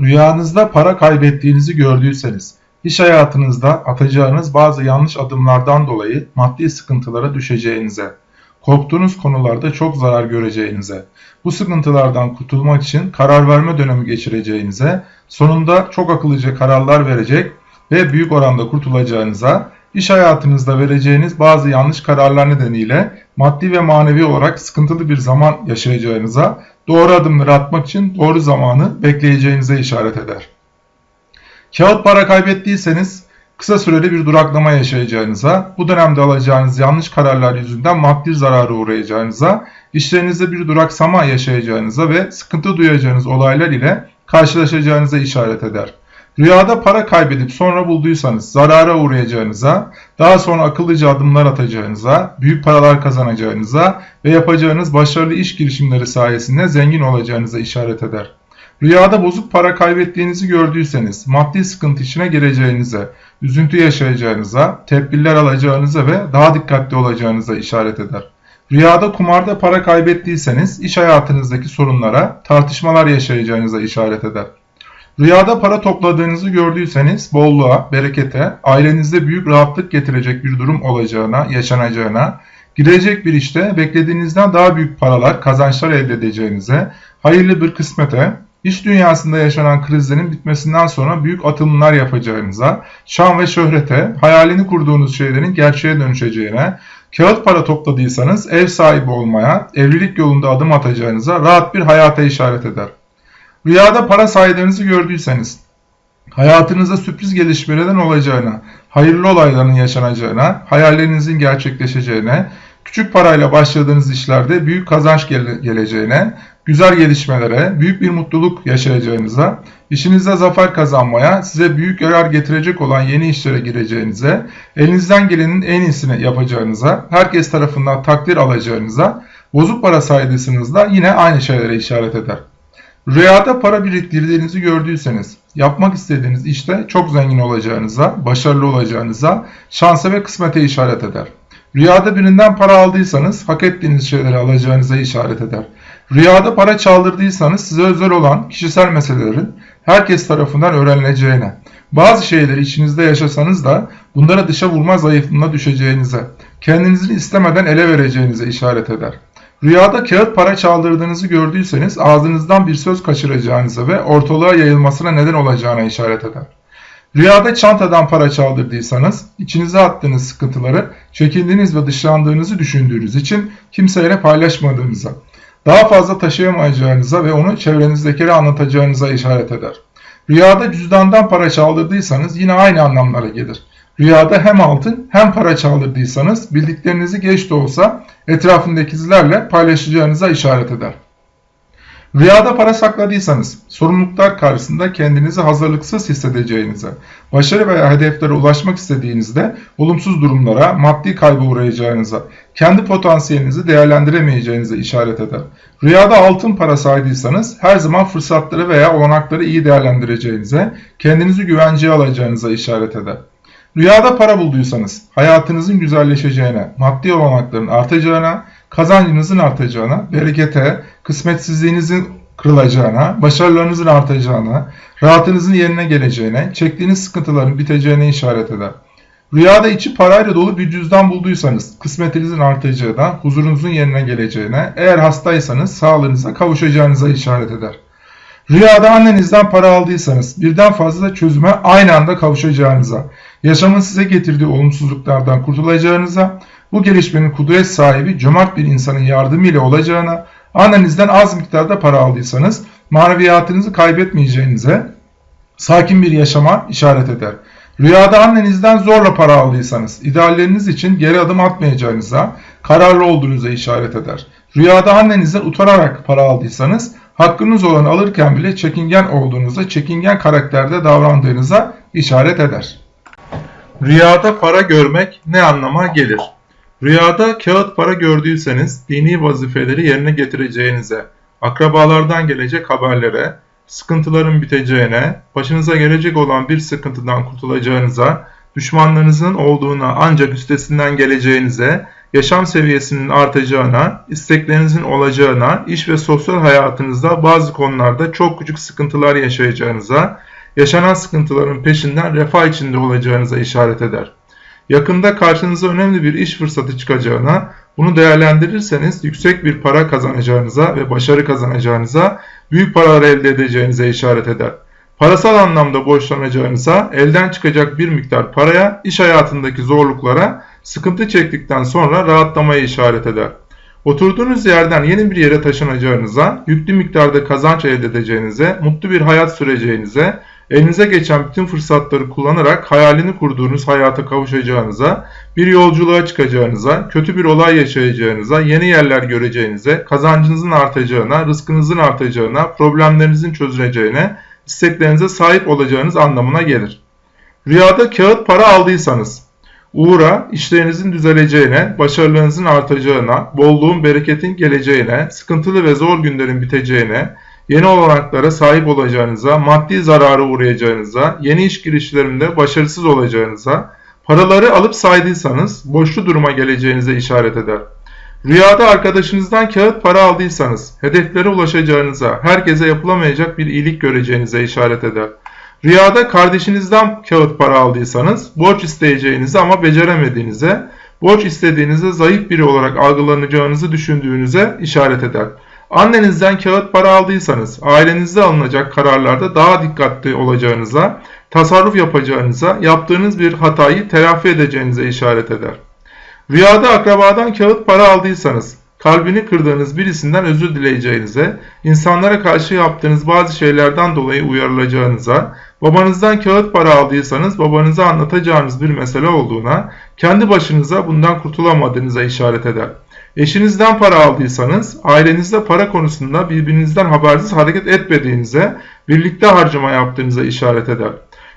rüyanızda para kaybettiğinizi gördüyseniz, iş hayatınızda atacağınız bazı yanlış adımlardan dolayı maddi sıkıntılara düşeceğinize, korktuğunuz konularda çok zarar göreceğinize, bu sıkıntılardan kurtulmak için karar verme dönemi geçireceğinize, sonunda çok akıllıca kararlar verecek ve büyük oranda kurtulacağınıza, iş hayatınızda vereceğiniz bazı yanlış kararlar nedeniyle maddi ve manevi olarak sıkıntılı bir zaman yaşayacağınıza, doğru adımları atmak için doğru zamanı bekleyeceğinize işaret eder. Kağıt para kaybettiyseniz kısa süreli bir duraklama yaşayacağınıza, bu dönemde alacağınız yanlış kararlar yüzünden maddi zarara uğrayacağınıza, işlerinizde bir duraksama yaşayacağınıza ve sıkıntı duyacağınız olaylar ile karşılaşacağınıza işaret eder. Rüyada para kaybedip sonra bulduysanız zarara uğrayacağınıza, daha sonra akıllıca adımlar atacağınıza, büyük paralar kazanacağınıza ve yapacağınız başarılı iş girişimleri sayesinde zengin olacağınıza işaret eder. Rüyada bozuk para kaybettiğinizi gördüyseniz, maddi sıkıntı içine gireceğinize, üzüntü yaşayacağınıza, tedbirler alacağınıza ve daha dikkatli olacağınıza işaret eder. Rüyada kumarda para kaybettiyseniz, iş hayatınızdaki sorunlara, tartışmalar yaşayacağınıza işaret eder. Rüyada para topladığınızı gördüyseniz bolluğa, berekete, ailenizde büyük rahatlık getirecek bir durum olacağına, yaşanacağına, girecek bir işte beklediğinizden daha büyük paralar, kazançlar elde edeceğinize, hayırlı bir kısmete, iş dünyasında yaşanan krizlerin bitmesinden sonra büyük atılımlar yapacağınıza, şan ve şöhrete, hayalini kurduğunuz şeylerin gerçeğe dönüşeceğine, kağıt para topladıysanız ev sahibi olmaya, evlilik yolunda adım atacağınıza rahat bir hayata işaret eder. Rüyada para saydığınızı gördüyseniz, hayatınızda sürpriz gelişmelerin olacağına, hayırlı olayların yaşanacağına, hayallerinizin gerçekleşeceğine, küçük parayla başladığınız işlerde büyük kazanç gele geleceğine, güzel gelişmelere, büyük bir mutluluk yaşayacağınıza, işinizde zafer kazanmaya, size büyük yarar getirecek olan yeni işlere gireceğinize, elinizden gelenin en iyisini yapacağınıza, herkes tarafından takdir alacağınıza, bozuk para saydıysanız da yine aynı şeylere işaret eder. Rüyada para biriktirdiğinizi gördüyseniz, yapmak istediğiniz işte çok zengin olacağınıza, başarılı olacağınıza, şansa ve kısmete işaret eder. Rüyada birinden para aldıysanız, hak ettiğiniz şeyleri alacağınıza işaret eder. Rüyada para çaldırdıysanız size özel olan kişisel meselelerin herkes tarafından öğrenileceğine, bazı şeyleri içinizde yaşasanız da bunlara dışa vurma zayıflığına düşeceğinize, kendinizi istemeden ele vereceğinize işaret eder. Rüyada kağıt para çaldırdığınızı gördüyseniz ağzınızdan bir söz kaçıracağınıza ve ortalığa yayılmasına neden olacağına işaret eder. Rüyada çantadan para çaldırdıysanız içinize attığınız sıkıntıları çekindiğiniz ve dışlandığınızı düşündüğünüz için kimseyle paylaşmadığınıza, daha fazla taşıyamayacağınıza ve onu çevrenizdekilere anlatacağınıza işaret eder. Rüyada cüzdandan para çaldırdıysanız yine aynı anlamlara gelir. Rüyada hem altın hem para çaldırdıysanız bildiklerinizi geç de olsa etrafındakilerle paylaşacağınıza işaret eder. Rüyada para sakladıysanız sorumluluklar karşısında kendinizi hazırlıksız hissedeceğinize, başarı veya hedeflere ulaşmak istediğinizde olumsuz durumlara, maddi kaybı uğrayacağınıza, kendi potansiyelinizi değerlendiremeyeceğinize işaret eder. Rüyada altın para saydıysanız her zaman fırsatları veya olanakları iyi değerlendireceğinize, kendinizi güvenceye alacağınıza işaret eder. Rüyada para bulduysanız hayatınızın güzelleşeceğine, maddi olanakların artacağına, kazancınızın artacağına, berekete, kısmetsizliğinizin kırılacağına, başarılarınızın artacağına, rahatınızın yerine geleceğine, çektiğiniz sıkıntıların biteceğine işaret eder. Rüyada içi parayla dolu bir cüzdan bulduysanız kısmetinizin artacağına, huzurunuzun yerine geleceğine, eğer hastaysanız sağlığınıza kavuşacağınıza işaret eder. Rüyada annenizden para aldıysanız birden fazla çözüme aynı anda kavuşacağınıza, yaşamın size getirdiği olumsuzluklardan kurtulacağınıza, bu gelişmenin kudret sahibi cömert bir insanın yardımıyla olacağına, annenizden az miktarda para aldıysanız maneviyatınızı kaybetmeyeceğinize, sakin bir yaşama işaret eder. Rüyada annenizden zorla para aldıysanız, idealleriniz için geri adım atmayacağınıza, kararlı olduğunuza işaret eder. Rüyada annenizden utanarak para aldıysanız, hakkınız olanı alırken bile çekingen olduğunuza, çekingen karakterde davrandığınıza işaret eder. Rüyada para görmek ne anlama gelir? Rüyada kağıt para gördüyseniz dini vazifeleri yerine getireceğinize, akrabalardan gelecek haberlere, sıkıntıların biteceğine, başınıza gelecek olan bir sıkıntıdan kurtulacağınıza, düşmanlarınızın olduğuna ancak üstesinden geleceğinize, yaşam seviyesinin artacağına, isteklerinizin olacağına, iş ve sosyal hayatınızda bazı konularda çok küçük sıkıntılar yaşayacağınıza, yaşanan sıkıntıların peşinden refah içinde olacağınıza işaret eder. Yakında karşınıza önemli bir iş fırsatı çıkacağına, bunu değerlendirirseniz yüksek bir para kazanacağınıza ve başarı kazanacağınıza, büyük paralar elde edeceğinize işaret eder. Parasal anlamda borçlanacağınıza, elden çıkacak bir miktar paraya, iş hayatındaki zorluklara, sıkıntı çektikten sonra rahatlamaya işaret eder. Oturduğunuz yerden yeni bir yere taşınacağınıza, yüklü miktarda kazanç elde edeceğinize, mutlu bir hayat süreceğinize, elinize geçen bütün fırsatları kullanarak hayalini kurduğunuz hayata kavuşacağınıza, bir yolculuğa çıkacağınıza, kötü bir olay yaşayacağınıza, yeni yerler göreceğinize, kazancınızın artacağına, rızkınızın artacağına, problemlerinizin çözüleceğine, isteklerinize sahip olacağınız anlamına gelir. Rüyada kağıt para aldıysanız, uğra, işlerinizin düzeleceğine, başarılarınızın artacağına, bolluğun, bereketin geleceğine, sıkıntılı ve zor günlerin biteceğine, yeni olanaklara sahip olacağınıza, maddi zarara uğrayacağınıza, yeni iş girişlerinde başarısız olacağınıza, paraları alıp saydıysanız boşlu duruma geleceğinize işaret eder. Rüyada arkadaşınızdan kağıt para aldıysanız, hedeflere ulaşacağınıza, herkese yapılamayacak bir iyilik göreceğinize işaret eder. Rüyada kardeşinizden kağıt para aldıysanız, borç isteyeceğinizi ama beceremediğinize, borç istediğinizde zayıf biri olarak algılanacağınızı düşündüğünüze işaret eder. Annenizden kağıt para aldıysanız, ailenizde alınacak kararlarda daha dikkatli olacağınıza, tasarruf yapacağınıza, yaptığınız bir hatayı telafi edeceğinize işaret eder. Rüyada akrabadan kağıt para aldıysanız, kalbini kırdığınız birisinden özür dileyeceğinize, insanlara karşı yaptığınız bazı şeylerden dolayı uyarılacağınıza, babanızdan kağıt para aldıysanız babanıza anlatacağınız bir mesele olduğuna, kendi başınıza bundan kurtulamadığınıza işaret eder. Eşinizden para aldıysanız, ailenizde para konusunda birbirinizden habersiz hareket etmediğinize, birlikte harcama yaptığınıza işaret eder.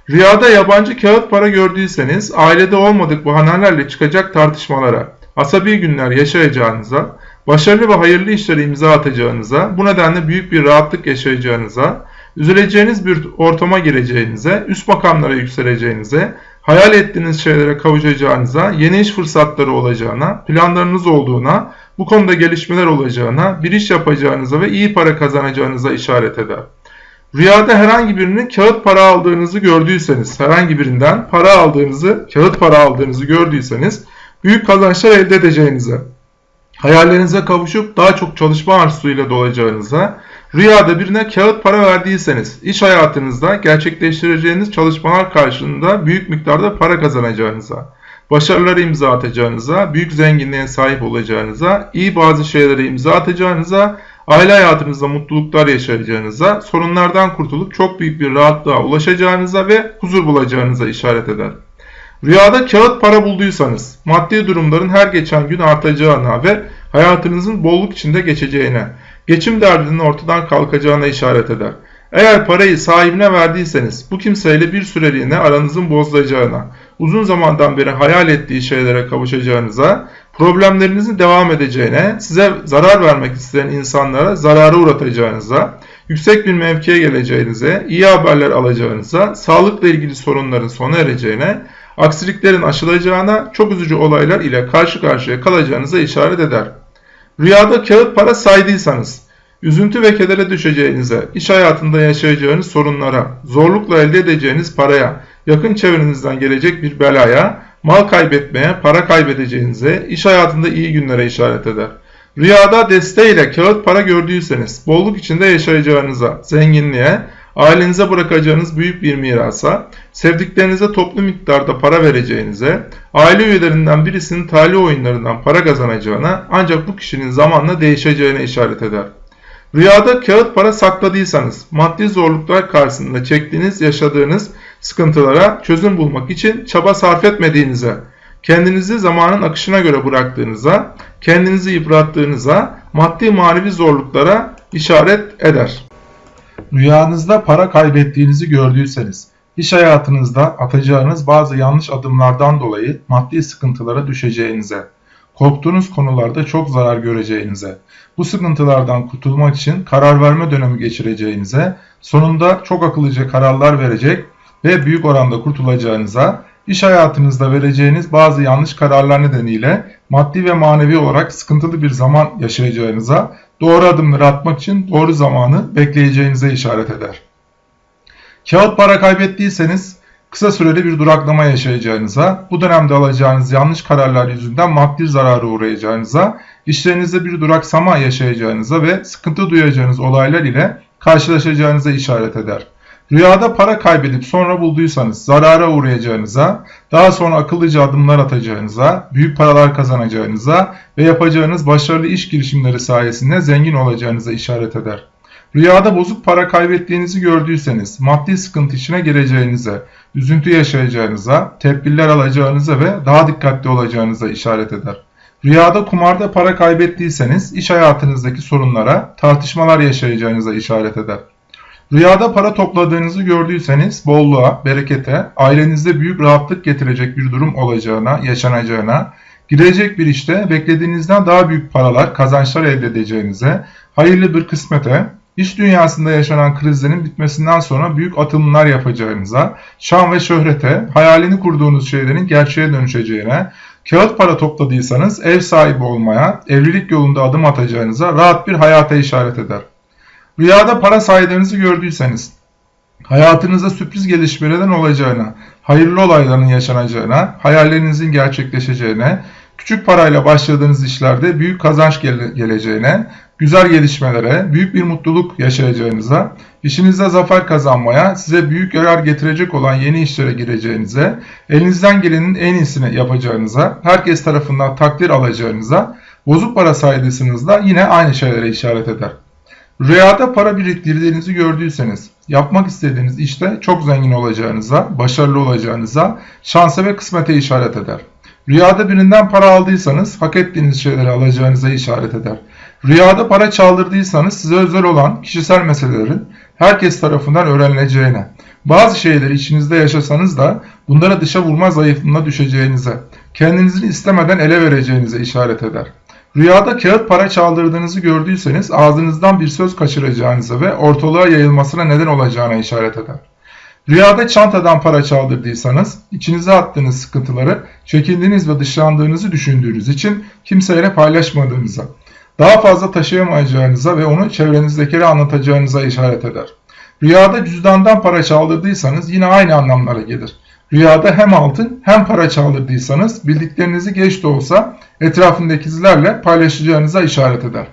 Rüyada yabancı kağıt para gördüyseniz ailede olmadık bahanelerle çıkacak tartışmalara, asabi günler yaşayacağınıza, başarılı ve hayırlı işlere imza atacağınıza, bu nedenle büyük bir rahatlık yaşayacağınıza, üzüleceğiniz bir ortama gireceğinize, üst makamlara yükseleceğinize, hayal ettiğiniz şeylere kavuşacağınıza, yeni iş fırsatları olacağına, planlarınız olduğuna, bu konuda gelişmeler olacağına, bir iş yapacağınıza ve iyi para kazanacağınıza işaret eder. Rüyada herhangi birinin kağıt para aldığınızı gördüyseniz, herhangi birinden para aldığınızı, kağıt para aldığınızı gördüyseniz büyük kazançlar elde edeceğinize, hayallerinize kavuşup daha çok çalışma arzusuyla dolacağınıza, rüyada birine kağıt para verdiyseniz, iş hayatınızda gerçekleştireceğiniz çalışmalar karşılığında büyük miktarda para kazanacağınıza, başarıları imza atacağınıza, büyük zenginliğe sahip olacağınıza, iyi bazı şeylere imza atacağınıza, aile hayatınızda mutluluklar yaşayacağınıza, sorunlardan kurtulup çok büyük bir rahatlığa ulaşacağınıza ve huzur bulacağınıza işaret eder. Rüyada kağıt para bulduysanız, maddi durumların her geçen gün artacağına ve hayatınızın bolluk içinde geçeceğine, geçim derdinin ortadan kalkacağına işaret eder. Eğer parayı sahibine verdiyseniz bu kimseyle bir süreliğine aranızın bozulacağına, uzun zamandan beri hayal ettiği şeylere kavuşacağınıza, problemlerinizin devam edeceğine, size zarar vermek isteyen insanlara zarara uğratacağınıza, yüksek bir mevkiye geleceğinize, iyi haberler alacağınıza, sağlıkla ilgili sorunların sona ereceğine, aksiliklerin aşılacağına, çok üzücü olaylar ile karşı karşıya kalacağınıza işaret eder. Rüyada kağıt para saydıysanız, üzüntü ve kedere düşeceğinize, iş hayatında yaşayacağınız sorunlara, zorlukla elde edeceğiniz paraya, yakın çevrenizden gelecek bir belaya, mal kaybetmeye, para kaybedeceğinize, iş hayatında iyi günlere işaret eder. Rüyada desteğiyle kağıt para gördüyseniz, bolluk içinde yaşayacağınıza, zenginliğe, ailenize bırakacağınız büyük bir mirasa, sevdiklerinize toplu miktarda para vereceğinize, aile üyelerinden birisinin talih oyunlarından para kazanacağına ancak bu kişinin zamanla değişeceğine işaret eder. Rüyada kağıt para sakladıysanız, maddi zorluklar karşısında çektiğiniz, yaşadığınız sıkıntılara çözüm bulmak için çaba sarf etmediğinize, kendinizi zamanın akışına göre bıraktığınıza, kendinizi yıprattığınıza, maddi manevi zorluklara işaret eder. Rüyanızda para kaybettiğinizi gördüyseniz, iş hayatınızda atacağınız bazı yanlış adımlardan dolayı maddi sıkıntılara düşeceğinize, korktuğunuz konularda çok zarar göreceğinize, bu sıkıntılardan kurtulmak için karar verme dönemi geçireceğinize, sonunda çok akıllıca kararlar verecek ve büyük oranda kurtulacağınıza, iş hayatınızda vereceğiniz bazı yanlış kararlar nedeniyle maddi ve manevi olarak sıkıntılı bir zaman yaşayacağınıza, doğru adımları atmak için doğru zamanı bekleyeceğinize işaret eder. Kağıt para kaybettiyseniz kısa süreli bir duraklama yaşayacağınıza, bu dönemde alacağınız yanlış kararlar yüzünden maddi zarara uğrayacağınıza, işlerinizde bir duraksama yaşayacağınıza ve sıkıntı duyacağınız olaylar ile karşılaşacağınıza işaret eder. Rüyada para kaybedip sonra bulduysanız zarara uğrayacağınıza, daha sonra akıllıca adımlar atacağınıza, büyük paralar kazanacağınıza ve yapacağınız başarılı iş girişimleri sayesinde zengin olacağınıza işaret eder. Rüyada bozuk para kaybettiğinizi gördüyseniz maddi sıkıntı içine gireceğinize, üzüntü yaşayacağınıza, tedbirler alacağınıza ve daha dikkatli olacağınıza işaret eder. Rüyada kumarda para kaybettiyseniz iş hayatınızdaki sorunlara, tartışmalar yaşayacağınıza işaret eder. Rüyada para topladığınızı gördüyseniz bolluğa, berekete, ailenizde büyük rahatlık getirecek bir durum olacağına, yaşanacağına, girecek bir işte beklediğinizden daha büyük paralar, kazançlar elde edeceğinize, hayırlı bir kısmete, iş dünyasında yaşanan krizlerin bitmesinden sonra büyük atılımlar yapacağınıza, şan ve şöhrete, hayalini kurduğunuz şeylerin gerçeğe dönüşeceğine, kağıt para topladıysanız ev sahibi olmaya, evlilik yolunda adım atacağınıza rahat bir hayata işaret eder. Rüyada para saydığınızı gördüyseniz, hayatınızda sürpriz gelişmelerin olacağına, hayırlı olayların yaşanacağına, hayallerinizin gerçekleşeceğine, küçük parayla başladığınız işlerde büyük kazanç gele geleceğine, güzel gelişmelere, büyük bir mutluluk yaşayacağınıza, işinizde zafer kazanmaya, size büyük yarar getirecek olan yeni işlere gireceğinize, elinizden gelenin en iyisini yapacağınıza, herkes tarafından takdir alacağınıza, bozuk para saydıysanız da yine aynı şeylere işaret eder. Rüyada para biriktirdiğinizi gördüyseniz, yapmak istediğiniz işte çok zengin olacağınıza, başarılı olacağınıza, şansa ve kısmete işaret eder. Rüyada birinden para aldıysanız, hak ettiğiniz şeyleri alacağınıza işaret eder. Rüyada para çaldırdıysanız size özel olan kişisel meselelerin herkes tarafından öğrenileceğine, bazı şeyleri içinizde yaşasanız da bunlara dışa vurma zayıflığına düşeceğinize, kendinizi istemeden ele vereceğinize işaret eder. Rüyada kağıt para çaldırdığınızı gördüyseniz ağzınızdan bir söz kaçıracağınıza ve ortalığa yayılmasına neden olacağına işaret eder. Rüyada çantadan para çaldırdıysanız içinize attığınız sıkıntıları çekindiğiniz ve dışlandığınızı düşündüğünüz için kimseyle paylaşmadığınıza, daha fazla taşıyamayacağınıza ve onu çevrenizdekilere anlatacağınıza işaret eder. Rüyada cüzdandan para çaldırdıysanız yine aynı anlamlara gelir. Rüyada hem altın hem para çaldırdıysanız bildiklerinizi geç de olsa etrafındakilerle paylaşacağınıza işaret eder.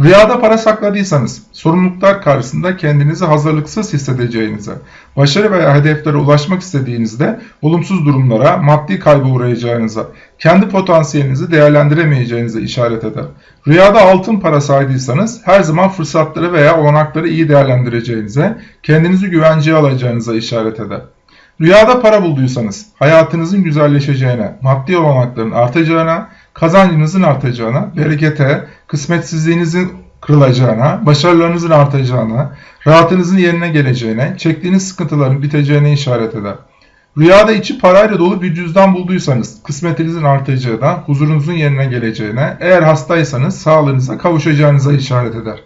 Rüyada para sakladıysanız sorumluluklar karşısında kendinizi hazırlıksız hissedeceğinize, başarı veya hedeflere ulaşmak istediğinizde olumsuz durumlara, maddi kaybı uğrayacağınıza, kendi potansiyelinizi değerlendiremeyeceğinize işaret eder. Rüyada altın para saydıysanız her zaman fırsatları veya olanakları iyi değerlendireceğinize, kendinizi güvenceye alacağınıza işaret eder. Rüyada para bulduysanız hayatınızın güzelleşeceğine, maddi olanakların artacağına, kazancınızın artacağına, berekete, kısmetsizliğinizin kırılacağına, başarılarınızın artacağına, rahatınızın yerine geleceğine, çektiğiniz sıkıntıların biteceğine işaret eder. Rüyada içi parayla dolu bir cüzdan bulduysanız kısmetinizin artacağına, huzurunuzun yerine geleceğine, eğer hastaysanız sağlığınıza kavuşacağınıza işaret eder.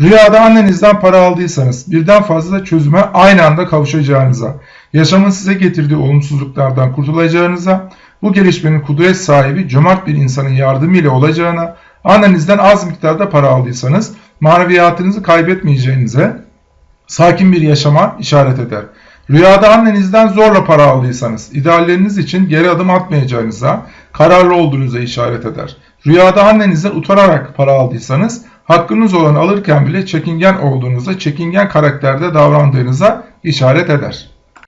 Rüyada annenizden para aldıysanız birden fazla çözüme aynı anda kavuşacağınıza, yaşamın size getirdiği olumsuzluklardan kurtulacağınıza, bu gelişmenin kudret sahibi cömert bir insanın yardımıyla olacağına, annenizden az miktarda para aldıysanız maneviyatınızı kaybetmeyeceğinize, sakin bir yaşama işaret eder. Rüyada annenizden zorla para aldıysanız, idealleriniz için geri adım atmayacağınıza, kararlı olduğunuza işaret eder. Rüyada annenizden utanarak para aldıysanız, hakkınız olanı alırken bile çekingen olduğunuza, çekingen karakterde davrandığınıza işaret eder.